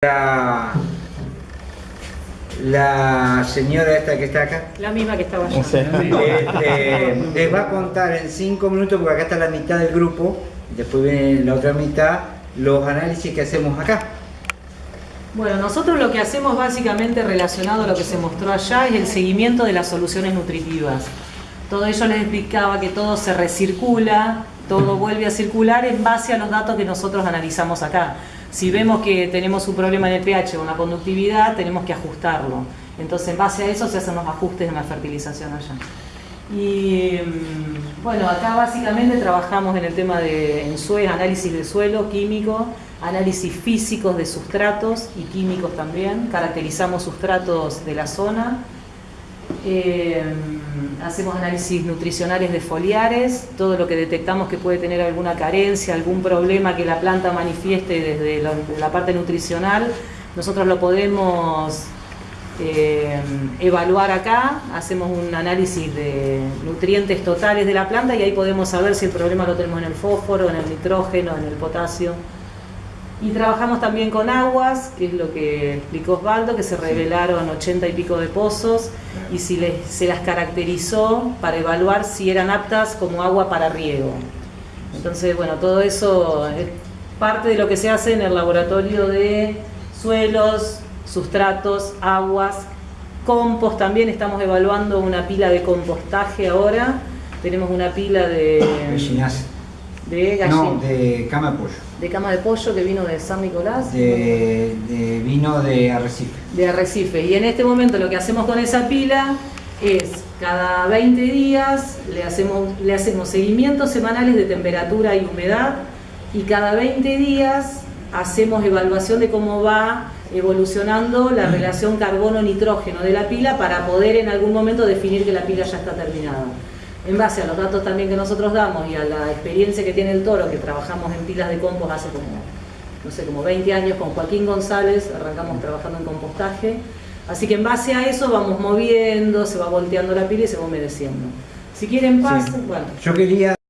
La, la señora esta que está acá La misma que estaba allá. este, les va a contar en cinco minutos, porque acá está la mitad del grupo, después viene la otra mitad, los análisis que hacemos acá. Bueno, nosotros lo que hacemos básicamente relacionado a lo que se mostró allá es el seguimiento de las soluciones nutritivas. Todo ello les explicaba que todo se recircula, todo vuelve a circular en base a los datos que nosotros analizamos acá. Si vemos que tenemos un problema en el pH o una conductividad, tenemos que ajustarlo. Entonces, en base a eso se hacen los ajustes en la fertilización allá. Y mm, bueno, acá básicamente trabajamos en el tema de en sue- análisis de suelo químico, análisis físicos de sustratos y químicos también, caracterizamos sustratos de la zona, eh, hacemos análisis nutricionales de foliares, todo lo que detectamos que puede tener alguna carencia, algún problema que la planta manifieste desde la, la parte nutricional, nosotros lo podemos eh, evaluar acá, hacemos un análisis de nutrientes totales de la planta y ahí podemos saber si el problema lo tenemos en el fósforo, en el nitrógeno, en el potasio. Y trabajamos también con aguas, que es lo que explicó Osvaldo, que se revelaron 80 y pico de pozos y si les- se las caracterizó para evaluar si eran aptas como agua para riego. Entonces, bueno, todo eso es parte de lo que se hace en el laboratorio de suelos, sustratos, aguas, compost. También, estamos evaluando una pila de compostaje ahora, tenemos una pila de, De, No, de cama de pollo. de cama de pollo que vino de San Nicolás. De, de vino de Arrecife. de arrecife. Y en este momento lo que hacemos con esa pila es cada 20 días le hacemos, le hacemos seguimientos semanales de temperatura y humedad y cada 20 días hacemos evaluación de cómo va evolucionando la relación carbono-nitrógeno de la pila para poder en algún momento definir que la pila ya está terminada. En base a los datos también que nosotros damos y a la experiencia que tiene el toro, que trabajamos en pilas de compost hace como no sé, como 20 años con Joaquín González, arrancamos trabajando en compostaje. Así que en base a eso vamos moviendo, se va volteando la pila y se va humedeciendo. Si quieren paz, Sí. bueno. Yo quería